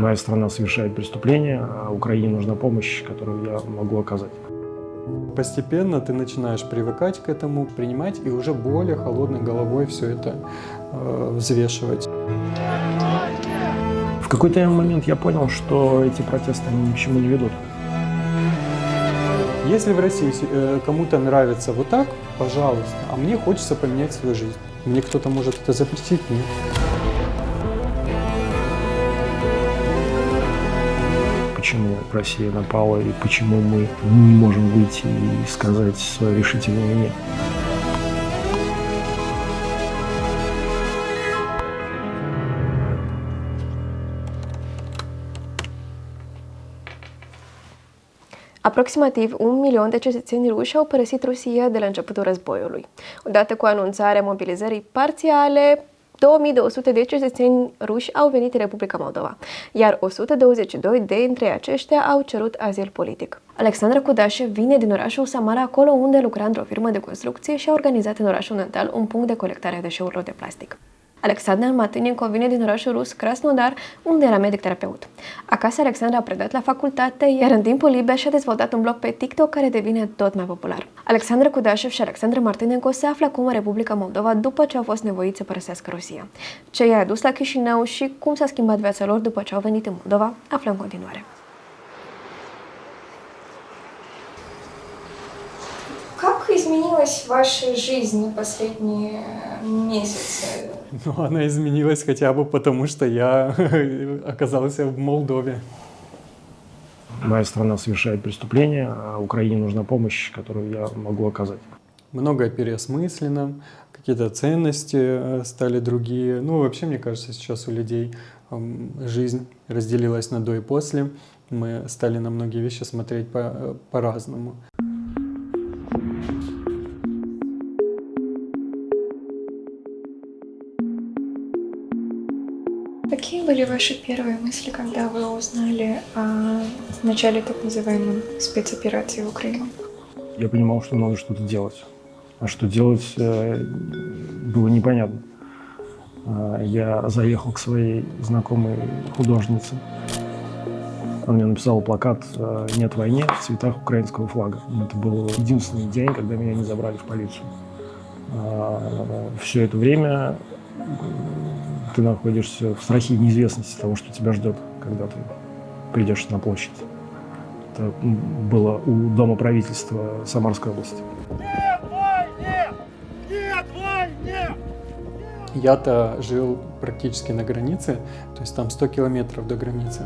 Моя страна совершает преступление, а Украине нужна помощь, которую я могу оказать. Постепенно ты начинаешь привыкать к этому, принимать и уже более холодной головой все это э, взвешивать. В какой-то момент я понял, что эти протесты ни к чему не ведут. Если в России э, кому-то нравится вот так, пожалуйста, а мне хочется поменять свою жизнь. Мне кто-то может это запретить? Нет. Почему Россия напала и почему мы не можем выйти и сказать свое решительное «нет». Aproximativ un milion de cetățeni ruși au părăsit Rusia de la începutul războiului. Odată cu anunțarea mobilizării parțiale, 2200 de cetățeni ruși au venit în Republica Moldova, iar 122 dintre aceștia au cerut azil politic. Alexandra Kudașe vine din orașul Samara, acolo unde lucra într-o firmă de construcție și a organizat în orașul natal un punct de colectare a deșeurilor de plastic. Alexandra Matânenko vine din orașul rus Krasnodar, unde era medic terapeut. Acasă, Alexandra a predat la facultate, iar în timpul liber și-a dezvoltat un blog pe TikTok care devine tot mai popular. Alexandra Kudașev și Alexandra Martinenko se află acum în Republica Moldova după ce au fost nevoiți să părăsească Rusia. Ce i-a adus la Chișinău și cum s-a schimbat viața lor după ce au venit în Moldova, aflăm în continuare. Как изменилась ваша жизнь последние месяцы? Ну, она изменилась хотя бы потому, что я оказался в Молдове. Моя страна совершает преступление, а Украине нужна помощь, которую я могу оказать. Многое переосмысленно, какие-то ценности э, стали другие. Ну, вообще, мне кажется, сейчас у людей жизнь разделилась на до и после. Мы стали на многие вещи смотреть э, по-разному. По были ваши первые мысли, когда вы узнали о начале так называемой спецоперации в Украине? Я понимал, что надо что-то делать. А что делать э, было непонятно. А, я заехал к своей знакомой художнице. Она мне написала плакат э, «Нет войне» в цветах украинского флага. Это был единственный день, когда меня не забрали в полицию. А, Все это время ты находишься в страхе неизвестности того, что тебя ждет, когда ты придешь на площадь. Это было у Дома правительства Самарской области. Нет войне! Нет войне! Я-то жил практически на границе, то есть там 100 километров до границы.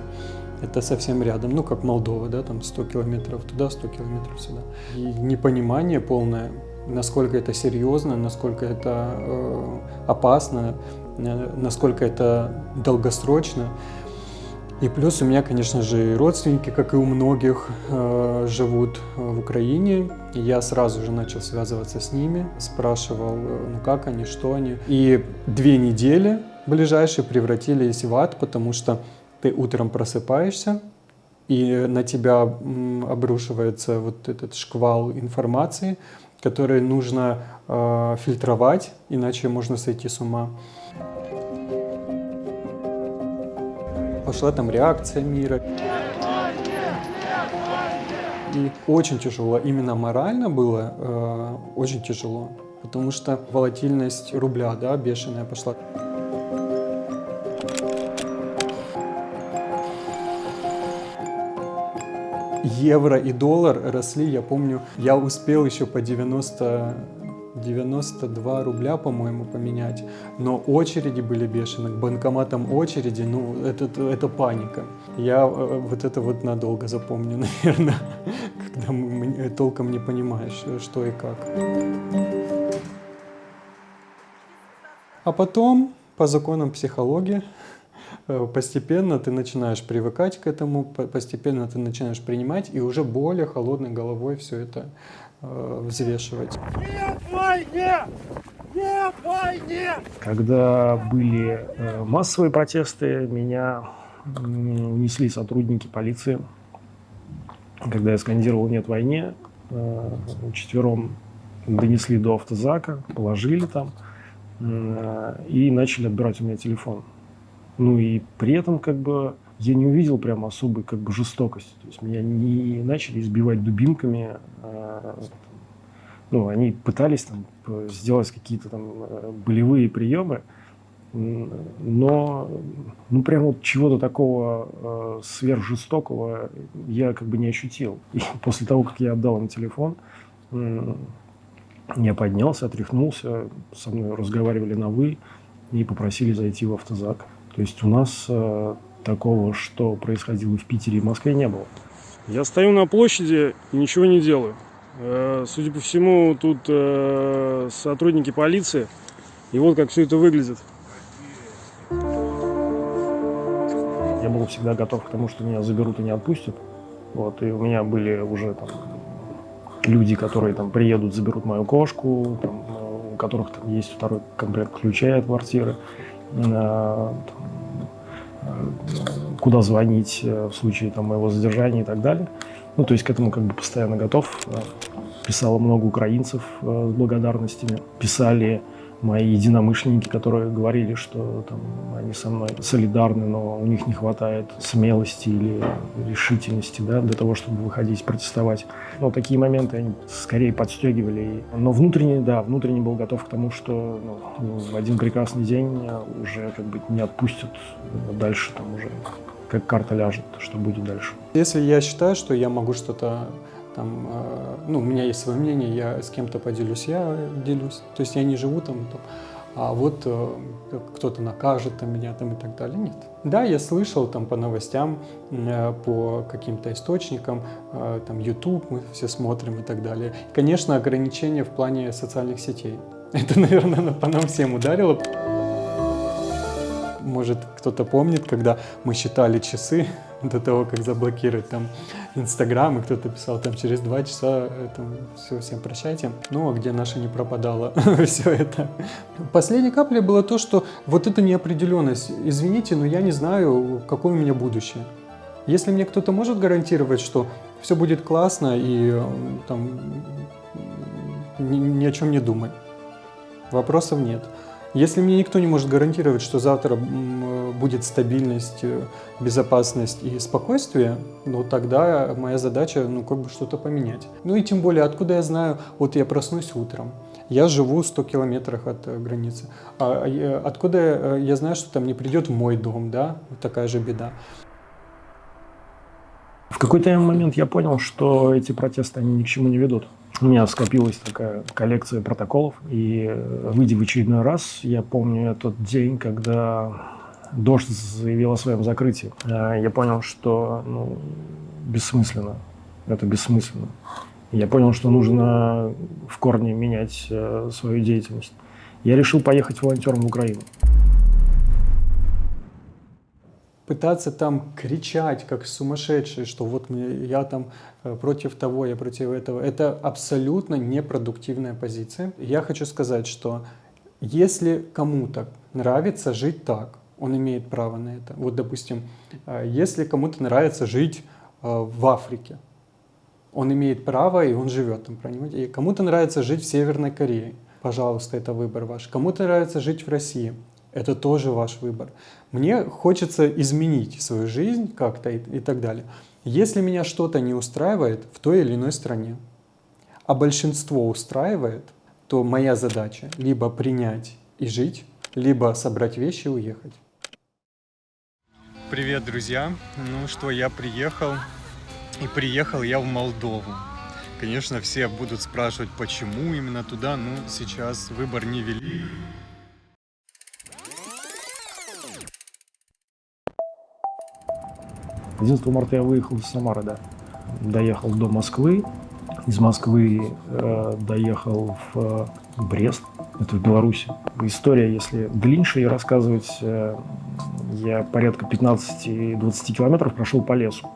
Это совсем рядом, ну как Молдова, да, там 100 километров туда, 100 километров сюда. И непонимание полное, насколько это серьезно, насколько это э, опасно, насколько это долгосрочно. И плюс у меня, конечно же, и родственники, как и у многих, э, живут в Украине. И я сразу же начал связываться с ними, спрашивал, э, ну как они, что они. И две недели ближайшие превратились в ад, потому что ты утром просыпаешься, и на тебя обрушивается вот этот шквал информации, который нужно э, фильтровать, иначе можно сойти с ума. Пошла там реакция мира. И очень тяжело, именно морально было э, очень тяжело, потому что волатильность рубля, да, бешеная пошла. Евро и доллар росли, я помню, я успел еще по 90 92 рубля, по-моему, поменять. Но очереди были бешеные, к банкоматам очереди, ну, это, это паника. Я э, вот это вот надолго запомню, наверное, когда мы, толком не понимаешь, что и как. А потом, по законам психологии, э, постепенно ты начинаешь привыкать к этому, постепенно ты начинаешь принимать и уже более холодной головой все это Э, взвешивать. Нет войне! Нет войне! Когда были э, массовые протесты, меня унесли сотрудники полиции. Когда я скандировал «Нет войне», э, четвером донесли до автозака, положили там и начали отбирать у меня телефон. Ну и при этом как бы я не увидел прям особой как бы жестокости. То есть меня не начали избивать дубинками. А, ну, они пытались там сделать какие-то там э, болевые приемы, но ну прям вот чего-то такого э, сверхжестокого я как бы не ощутил. И после того, как я отдал им телефон, э, я поднялся, отряхнулся, со мной разговаривали на «вы» и попросили зайти в автозак. То есть у нас э, такого, что происходило в Питере и Москве, не было. Я стою на площади и ничего не делаю. Э, судя по всему, тут э, сотрудники полиции. И вот как все это выглядит. Я был всегда готов к тому, что меня заберут и не отпустят. Вот, и у меня были уже там люди, которые там приедут, заберут мою кошку, там, у которых там есть второй комплект ключей от квартиры, куда звонить в случае там, моего задержания и так далее. Ну, то есть к этому как бы постоянно готов. Писало много украинцев э, с благодарностями. Писали мои единомышленники, которые говорили, что там, они со мной солидарны, но у них не хватает смелости или решительности да, для того, чтобы выходить протестовать. Но такие моменты они скорее подстегивали. Но внутренне, да, внутренне был готов к тому, что ну, в один прекрасный день уже как бы не отпустят дальше, там уже как карта ляжет, что будет дальше. Если я считаю, что я могу что-то там, э, ну, у меня есть свое мнение, я с кем-то поделюсь, я делюсь. То есть я не живу там, там а вот э, кто-то накажет там, меня там и так далее. Нет. Да, я слышал там по новостям, э, по каким-то источникам, э, там YouTube мы все смотрим и так далее. Конечно, ограничения в плане социальных сетей. Это, наверное, по нам всем ударило. Может, кто-то помнит, когда мы считали часы до того, как заблокировать там Инстаграм, и кто-то писал там через два часа, там, все, всем прощайте. Ну, а где наша не пропадала все это. Последней каплей было то, что вот эта неопределенность, извините, но я не знаю, какое у меня будущее. Если мне кто-то может гарантировать, что все будет классно и там ни, ни о чем не думай, вопросов нет. Если мне никто не может гарантировать, что завтра будет стабильность, э, безопасность и спокойствие, ну тогда моя задача, ну как бы что-то поменять. Ну и тем более, откуда я знаю, вот я проснусь утром, я живу 100 километрах от э, границы, а, а э, откуда я знаю, что там не придет в мой дом, да, вот такая же беда. В какой-то момент я понял, что эти протесты, они ни к чему не ведут. У меня скопилась такая коллекция протоколов, и выйдя в очередной раз, я помню этот день, когда дождь заявил о своем закрытии. А, я понял, что ну, бессмысленно, это бессмысленно. Я понял, что нужно в корне менять э, свою деятельность. Я решил поехать волонтером в Украину пытаться там кричать как сумасшедший, что вот я там э, против того, я против этого, это абсолютно непродуктивная позиция. Я хочу сказать, что если кому-то нравится жить так, он имеет право на это. Вот, допустим, э, если кому-то нравится жить э, в Африке, он имеет право, и он живет там, понимаете? И кому-то нравится жить в Северной Корее, пожалуйста, это выбор ваш. Кому-то нравится жить в России, это тоже ваш выбор. Мне хочется изменить свою жизнь как-то и, и так далее. Если меня что-то не устраивает в той или иной стране, а большинство устраивает, то моя задача либо принять и жить, либо собрать вещи и уехать. Привет, друзья! Ну что, я приехал, и приехал я в Молдову. Конечно, все будут спрашивать, почему именно туда, ну, сейчас выбор не велик. 11 марта я выехал из Самары, да. Доехал до Москвы. Из Москвы э, доехал в э, Брест, это в Беларуси. История, если длиннее ее рассказывать, э, я порядка 15-20 километров прошел по лесу.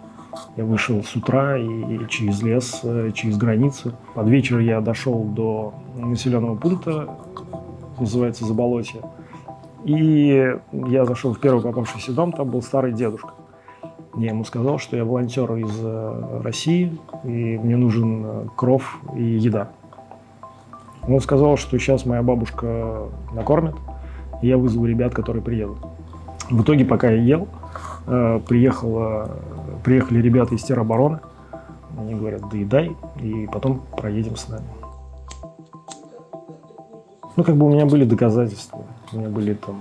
Я вышел с утра и через лес, э, через границу. Под вечер я дошел до населенного пункта, называется Заболотье. И я зашел в первый попавшийся дом, там был старый дедушка. Я ему сказал, что я волонтер из э, России, и мне нужен э, кров и еда. Он сказал, что сейчас моя бабушка накормит, и я вызову ребят, которые приедут. В итоге, пока я ел, э, приехала, приехали ребята из теробороны. Они говорят, доедай, и потом проедем с нами. Ну, как бы у меня были доказательства. У меня были там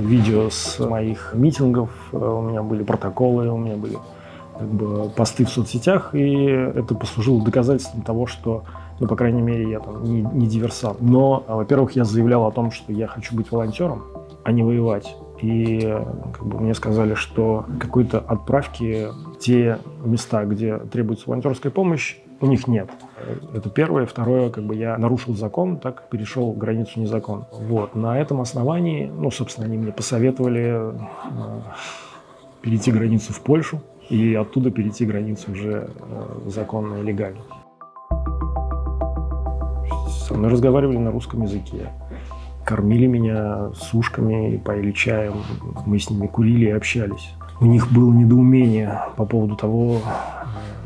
видео с моих митингов, э, у меня были протоколы, у меня были как бы, посты в соцсетях, и это послужило доказательством того, что, ну, по крайней мере, я там не, не диверсант. Но, во-первых, я заявлял о том, что я хочу быть волонтером, а не воевать. И как бы, мне сказали, что какой-то отправки те места, где требуется волонтерская помощь, у них нет. Это первое. Второе, как бы я нарушил закон, так перешел границу незаконно. Вот. На этом основании, ну, собственно, они мне посоветовали э, перейти границу в Польшу и оттуда перейти границу уже э, законно и легально. Со мной разговаривали на русском языке. Кормили меня сушками, поили чаем. Мы с ними курили и общались. У них было недоумение по поводу того, э,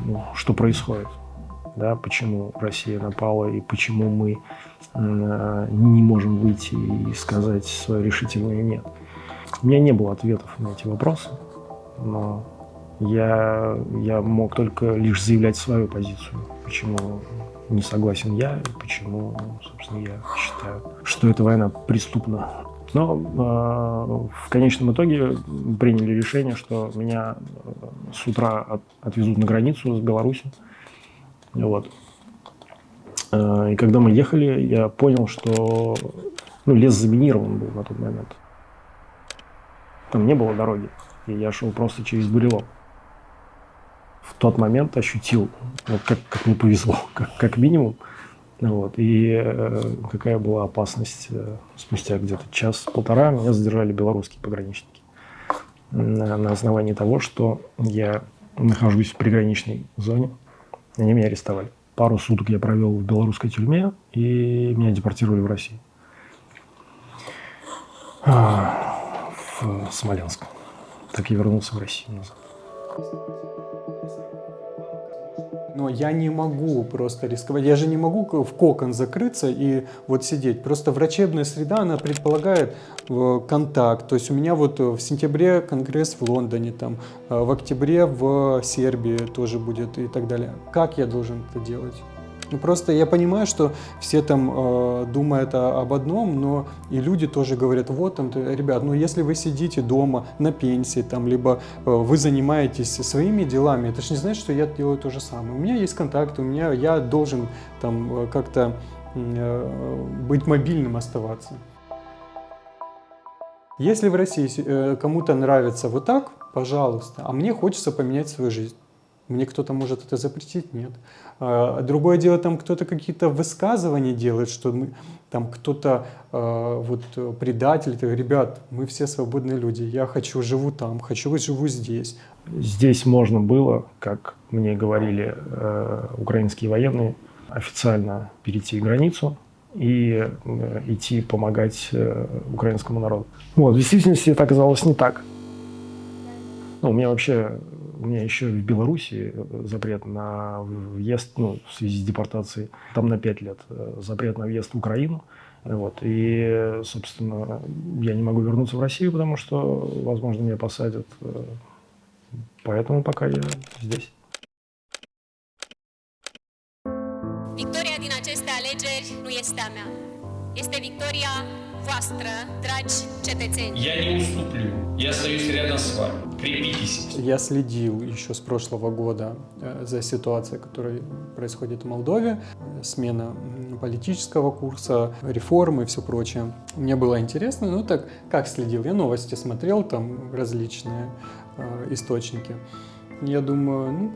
ну, что происходит да, почему Россия напала и почему мы э, не можем выйти и сказать свое решительное «нет». У меня не было ответов на эти вопросы, но я, я мог только лишь заявлять свою позицию, почему не согласен я, и почему, собственно, я считаю, что эта война преступна. Но э, в конечном итоге приняли решение, что меня э, с утра от, отвезут на границу с Беларусью, вот. А, и когда мы ехали, я понял, что ну, лес заминирован был на тот момент. Там не было дороги, и я шел просто через бурелом. В тот момент ощутил, вот как, как мне повезло, как, как минимум, вот, и э, какая была опасность. Э, спустя где-то час-полтора меня задержали белорусские пограничники на, на основании того, что я нахожусь в приграничной зоне, они меня арестовали. Пару суток я провел в белорусской тюрьме, и меня депортировали в Россию. А, в Смоленск. Так я вернулся в Россию назад. Но я не могу просто рисковать. Я же не могу в кокон закрыться и вот сидеть. Просто врачебная среда, она предполагает э, контакт. То есть у меня вот в сентябре конгресс в Лондоне, там, э, в октябре в Сербии тоже будет и так далее. Как я должен это делать? Ну, просто я понимаю, что все там э, думают о, об одном, но и люди тоже говорят, вот там, ребят, ну если вы сидите дома на пенсии, там, либо э, вы занимаетесь своими делами, это же не значит, что я делаю то же самое. У меня есть контакты, у меня, я должен там э, как-то э, быть мобильным оставаться. Если в России э, кому-то нравится вот так, пожалуйста, а мне хочется поменять свою жизнь. Мне кто-то может это запретить? Нет. А, другое дело, там кто-то какие-то высказывания делает, что мы, там кто-то э, вот предатель, ребят, мы все свободные люди, я хочу, живу там, хочу, живу здесь. Здесь можно было, как мне говорили э, украинские военные, официально перейти границу и э, идти помогать э, украинскому народу. Вот, в действительности это оказалось не так. Ну, у меня вообще у меня еще в Беларуси э, запрет на въезд, ну, в связи с депортацией, там на 5 лет э, запрет на въезд в Украину. Вот. И, собственно, я не могу вернуться в Россию, потому что, возможно, меня посадят. Э, поэтому пока я здесь. Victoria din aceste alegeri nu este a mea. Este victoria voastră, dragi cetățeni. Я не уступлю. Я остаюсь рядом с вами. Крепитесь. Я следил еще с прошлого года э, за ситуацией, которая происходит в Молдове. Смена политического курса, реформы и все прочее. Мне было интересно, ну так, как следил? Я новости смотрел, там различные э, источники. Я думаю, ну,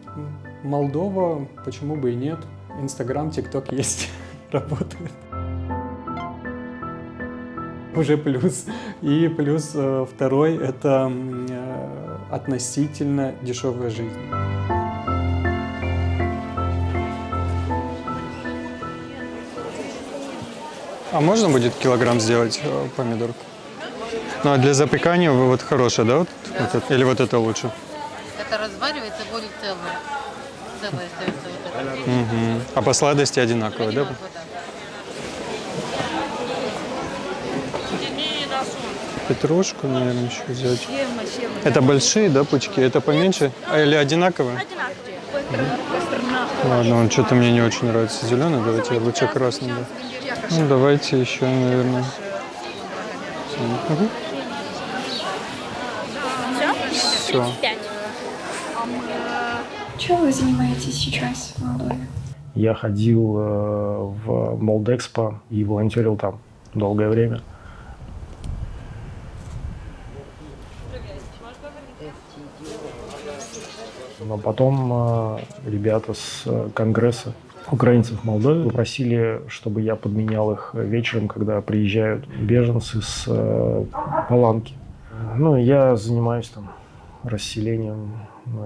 Молдова, почему бы и нет. Инстаграм, ТикТок есть, работает уже плюс. И плюс э, второй – это э, относительно дешевая жизнь. А можно будет килограмм сделать э, помидорку? Ну, а для запекания вот хорошая, да? Вот, да. вот это, или вот это лучше? Это разваривается, будет целое. Целое вот это. Угу. А по сладости одинаково, Одинаково, да? Петрушку, наверное, еще взять. Это большие, да, пучки? Это поменьше? А, или одинаковые? Ладно, он что-то мне не очень нравится зеленый. Давайте я лучше красный. Да. Ну, давайте еще, наверное. Угу. Все. Чем вы занимаетесь сейчас в Молдове? Я ходил э, в Молдэкспо и волонтерил там долгое время. Но потом э, ребята с Конгресса украинцев в Молдове попросили, чтобы я подменял их вечером, когда приезжают беженцы с э, Паланки. Ну, я занимаюсь там расселением,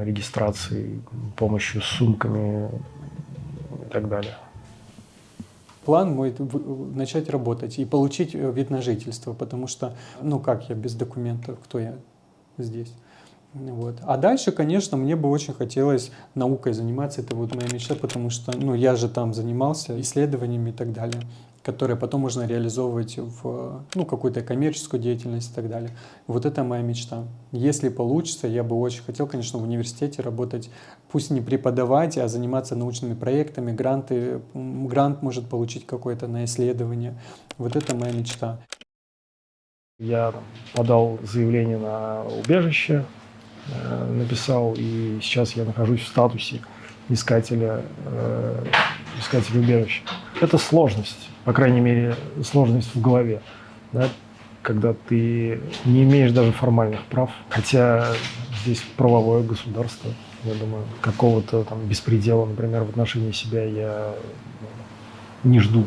регистрацией, помощью с сумками и так далее. План мой начать работать и получить э, вид на жительство, потому что, ну как я без документов, кто я здесь. Вот. А дальше, конечно, мне бы очень хотелось наукой заниматься, это вот моя мечта, потому что ну, я же там занимался исследованиями и так далее, которые потом можно реализовывать в ну, какую-то коммерческую деятельность и так далее. Вот это моя мечта. Если получится, я бы очень хотел, конечно, в университете работать, пусть не преподавать, а заниматься научными проектами, гранты, грант может получить какой-то на исследование. Вот это моя мечта. Я подал заявление на убежище, написал, и сейчас я нахожусь в статусе искателя, э, искателя убежища. Это сложность, по крайней мере, сложность в голове, да, когда ты не имеешь даже формальных прав, хотя здесь правовое государство, я думаю, какого-то там беспредела, например, в отношении себя я не жду.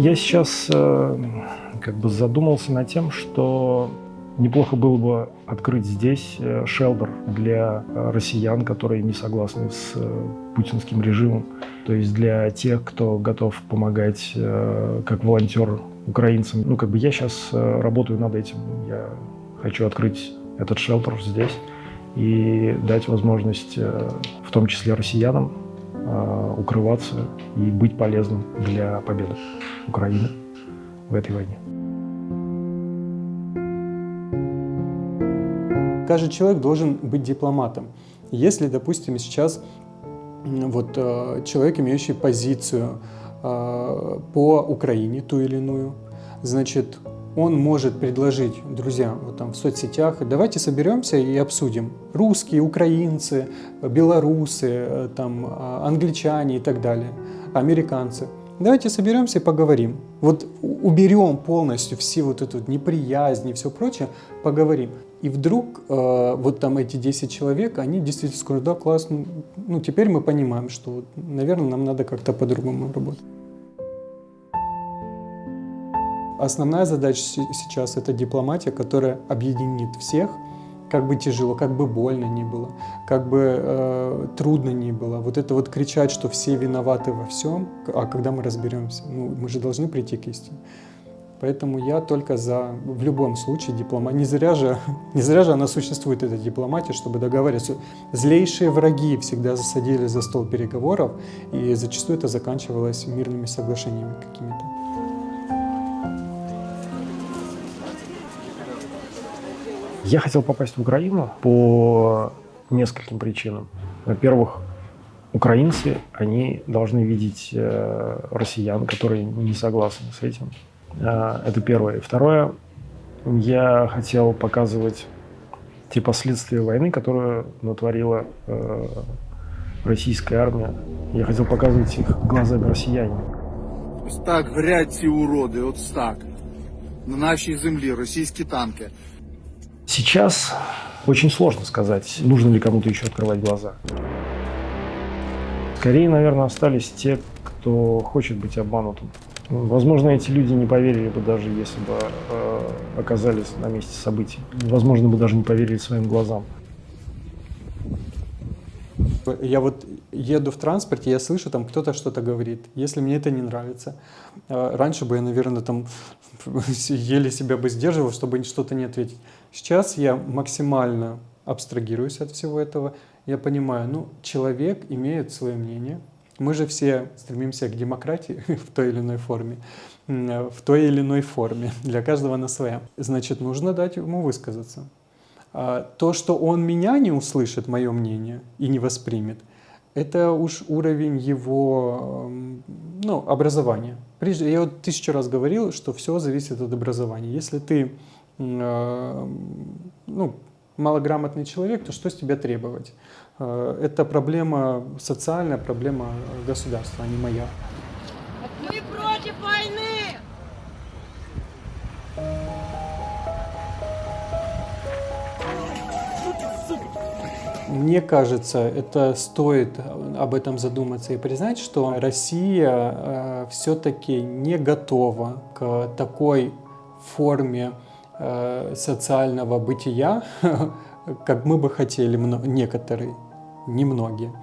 Я сейчас э, как бы задумался над тем, что неплохо было бы открыть здесь э, шелдер для э, россиян, которые не согласны с э, путинским режимом. То есть для тех, кто готов помогать э, как волонтер украинцам. Ну, как бы я сейчас работаю над этим. Я хочу открыть этот шелтер здесь и дать возможность, в том числе россиянам, укрываться и быть полезным для победы Украины в этой войне. Каждый человек должен быть дипломатом. Если, допустим, сейчас вот э, человек, имеющий позицию э, по Украине, ту или иную, значит, он может предложить друзьям вот там в соцсетях, давайте соберемся и обсудим. Русские, украинцы, белорусы, э, там, а, англичане и так далее, американцы. Давайте соберемся и поговорим. Вот уберем полностью все вот эту неприязнь и все прочее, поговорим. И вдруг э, вот там эти 10 человек, они действительно скажут, да, классно, ну теперь мы понимаем, что, наверное, нам надо как-то по-другому работать. Основная задача сейчас – это дипломатия, которая объединит всех, как бы тяжело, как бы больно ни было, как бы э, трудно ни было. Вот это вот кричать, что все виноваты во всем, а когда мы разберемся, ну, мы же должны прийти к истине. Поэтому я только за, в любом случае, дипломатия. Не зря же, не зря же она существует, эта дипломатия, чтобы договариваться. Злейшие враги всегда засадили за стол переговоров, и зачастую это заканчивалось мирными соглашениями какими-то. Я хотел попасть в Украину по нескольким причинам. Во-первых, украинцы, они должны видеть э, россиян, которые не согласны с этим. Э, это первое. Второе, я хотел показывать те последствия войны, которую натворила э, российская армия. Я хотел показывать их глазами россияне. Ось так горять ці уроди, от так. На нашій землі російські танки. Сейчас очень сложно сказать, нужно ли кому-то еще открывать глаза. Скорее, наверное, остались те, кто хочет быть обманутым. Возможно, эти люди не поверили бы даже, если бы э, оказались на месте событий. Возможно, бы даже не поверили своим глазам. Я вот еду в транспорте, я слышу, там кто-то что-то говорит. Если мне это не нравится, э, раньше бы я, наверное, там еле себя бы сдерживал, чтобы что-то не ответить. Сейчас я максимально абстрагируюсь от всего этого. Я понимаю, ну, человек имеет свое мнение. Мы же все стремимся к демократии в той или иной форме. В той или иной форме. Для каждого на своя. Значит, нужно дать ему высказаться. А то, что он меня не услышит, мое мнение, и не воспримет, это уж уровень его ну, образования. Прежде, я вот тысячу раз говорил, что все зависит от образования. Если ты э, ну, малограмотный человек, то что с тебя требовать? Э, это проблема социальная, проблема государства, а не моя. Мне кажется, это стоит об этом задуматься и признать, что Россия э, все-таки не готова к такой форме э, социального бытия, как мы бы хотели некоторые, немногие.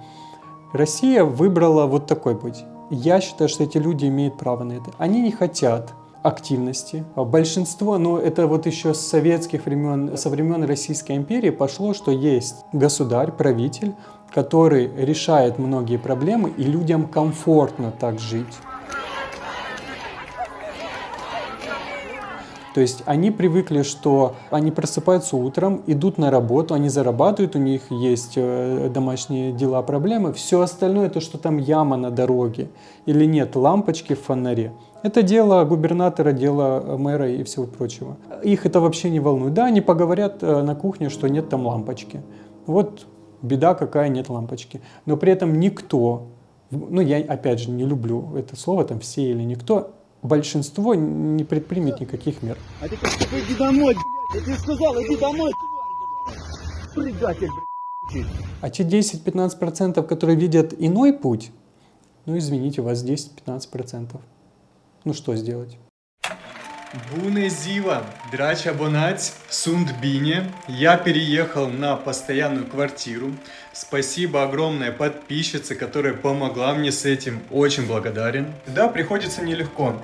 Россия выбрала вот такой путь. Я считаю, что эти люди имеют право на это. Они не хотят активности. Большинство, ну это вот еще с советских времен, со времен Российской империи пошло, что есть государь, правитель, который решает многие проблемы и людям комфортно так жить. То есть они привыкли, что они просыпаются утром, идут на работу, они зарабатывают, у них есть э, домашние дела, проблемы. Все остальное, то, что там яма на дороге или нет лампочки в фонаре, это дело губернатора, дело мэра и всего прочего. Их это вообще не волнует. Да, они поговорят э, на кухне, что нет там лампочки. Вот беда какая, нет лампочки. Но при этом никто, ну я опять же не люблю это слово, там все или никто, большинство не предпримет никаких мер. А ты как иди домой, блядь. Я тебе сказал, иди домой, предатель, блядь. А те 10-15%, которые видят иной путь, ну извините, у вас 10-15%. Ну что сделать? Буне Зива, драча бонать, Сундбине. Я переехал на постоянную квартиру. Спасибо огромное подписчице, которая помогла мне с этим. Очень благодарен. Да, приходится нелегко.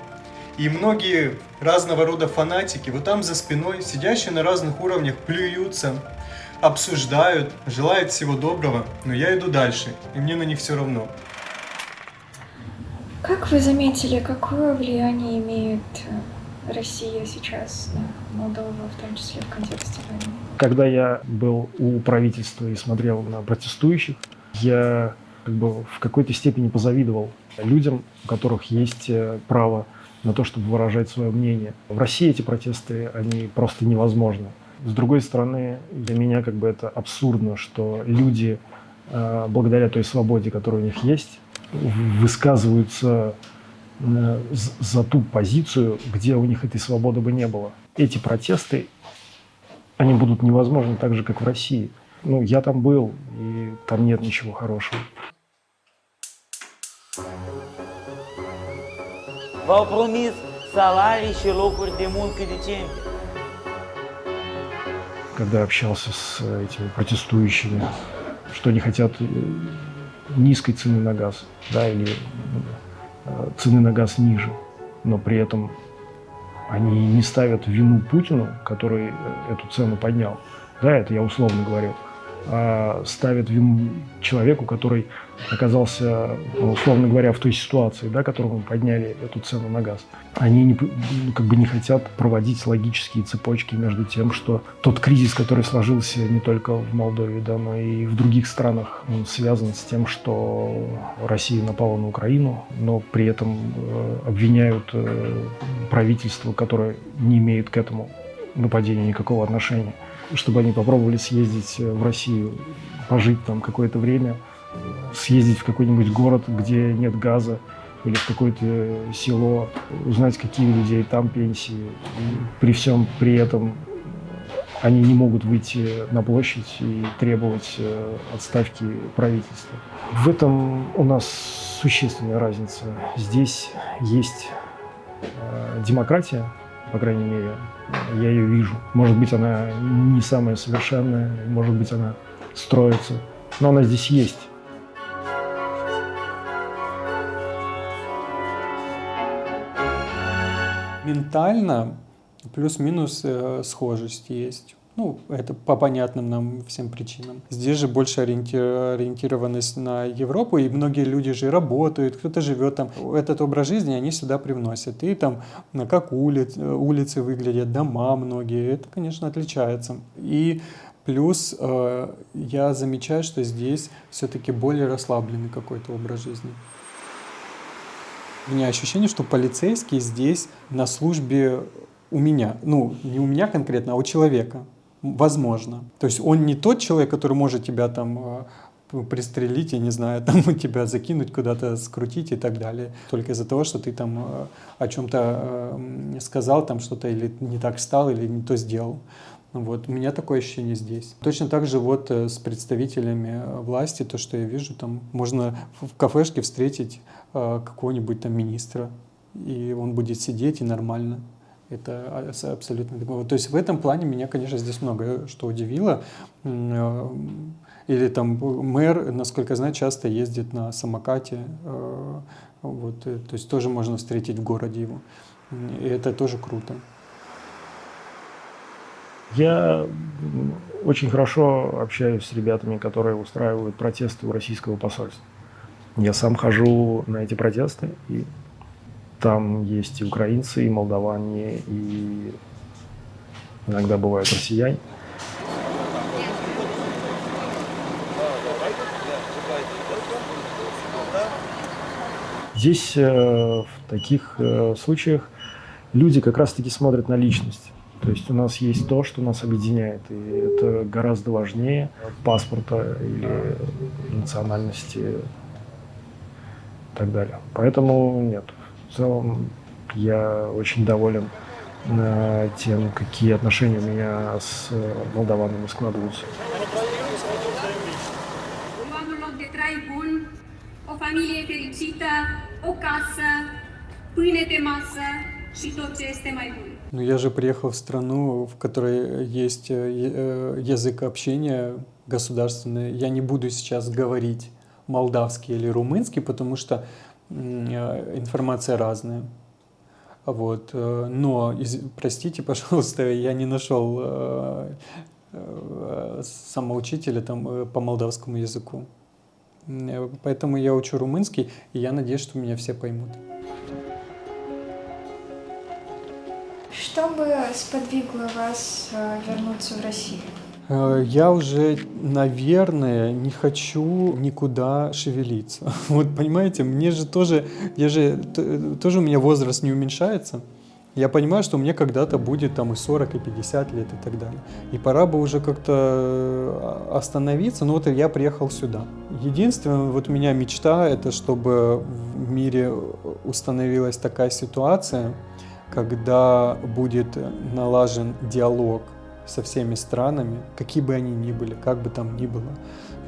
И многие разного рода фанатики вот там за спиной, сидящие на разных уровнях, плюются, обсуждают, желают всего доброго, но я иду дальше, и мне на них все равно. Как вы заметили, какое влияние имеет э, Россия сейчас на Молдову, в том числе в контексте войны? Когда я был у правительства и смотрел на протестующих, я как бы в какой-то степени позавидовал людям, у которых есть э, право на то, чтобы выражать свое мнение. В России эти протесты, они просто невозможны. С другой стороны, для меня как бы это абсурдно, что люди, э, благодаря той свободе, которая у них есть, высказываются за ту позицию, где у них этой свободы бы не было. Эти протесты, они будут невозможны так же, как в России. Ну, я там был, и там нет ничего хорошего. V-au promis salarii și locuri de muncă decente. Когда общался с этими протестующими, что они хотят э, низкой цены на газ, да, или э, цены на газ ниже, но при этом они не ставят вину Путину, который э, эту цену поднял. Да, это я условно говорю. Ставят вину человеку, который оказался, условно говоря, в той ситуации, да, которому подняли эту цену на газ. Они не, ну, как бы не хотят проводить логические цепочки между тем, что тот кризис, который сложился не только в Молдове, да, но и в других странах, он связан с тем, что Россия напала на Украину, но при этом э, обвиняют э, правительство, которое не имеет к этому нападению никакого отношения чтобы они попробовали съездить в Россию, пожить там какое-то время, съездить в какой-нибудь город, где нет газа, или в какое-то село, узнать, какие у людей там пенсии. При всем при этом они не могут выйти на площадь и требовать э, отставки правительства. В этом у нас существенная разница. Здесь есть э, демократия, по крайней мере, я ее вижу. Может быть, она не самая совершенная, может быть, она строится, но она здесь есть. Ментально плюс-минус э, схожесть есть. Ну, это по понятным нам всем причинам. Здесь же больше ориентированность на Европу, и многие люди же работают, кто-то живет там. Этот образ жизни они сюда привносят. И там, как улиц, улицы выглядят, дома многие, это, конечно, отличается. И плюс э, я замечаю, что здесь все-таки более расслабленный какой-то образ жизни. У меня ощущение, что полицейский здесь на службе у меня. Ну, не у меня конкретно, а у человека. Возможно. То есть он не тот человек, который может тебя там э, пристрелить, я не знаю, там тебя закинуть куда-то, скрутить и так далее. Только из-за того, что ты там э, о чем-то э, сказал, там что-то или не так стал, или не то сделал. Вот. У меня такое ощущение здесь. Точно так же вот с представителями власти, то, что я вижу, там можно в кафешке встретить какого-нибудь там министра, и он будет сидеть и нормально. Это абсолютно То есть в этом плане меня, конечно, здесь много что удивило. Э, или там мэр, насколько я знаю, часто ездит на самокате. Э, вот, э, то есть тоже можно встретить в городе его. И это тоже круто. Я очень хорошо общаюсь с ребятами, которые устраивают протесты у российского посольства. Я сам хожу на эти протесты и там есть и украинцы, и молдаване, и иногда бывают россияне. Здесь э, в таких э, случаях люди как раз-таки смотрят на личность. То есть у нас есть то, что нас объединяет, и это гораздо важнее паспорта или национальности и так далее. Поэтому нет, целом я очень доволен э, тем, какие отношения у меня с молдаванами складываются. bun. Ну, я же приехал в страну, в которой есть э, э, язык общения государственный. Я не буду сейчас говорить молдавский или румынский, потому что Э, информация разная. Вот. Э, но, простите, пожалуйста, я не нашел э, э, самоучителя там, по молдавскому языку. Поэтому я учу румынский, и я надеюсь, что меня все поймут. Что бы сподвигло вас вернуться в Россию? Э, я уже, наверное, не хочу никуда шевелиться. Вот понимаете, мне же тоже, я же, тоже у меня возраст не уменьшается. Я понимаю, что мне когда-то будет там и 40, и 50 лет и так далее. И пора бы уже как-то э, остановиться. Но вот я приехал сюда. Единственное, вот у меня мечта, это чтобы в мире установилась такая ситуация, когда будет налажен диалог со всеми странами, какие бы они ни были, как бы там ни было.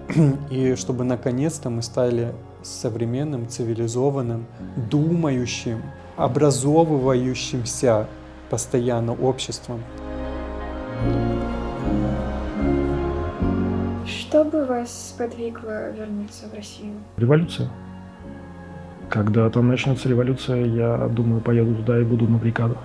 И чтобы наконец-то мы стали современным, цивилизованным, думающим, образовывающимся постоянно обществом. Что бы вас сподвигло вернуться в Россию? Революция. Когда там начнется революция, я думаю, поеду туда и буду на бригадах.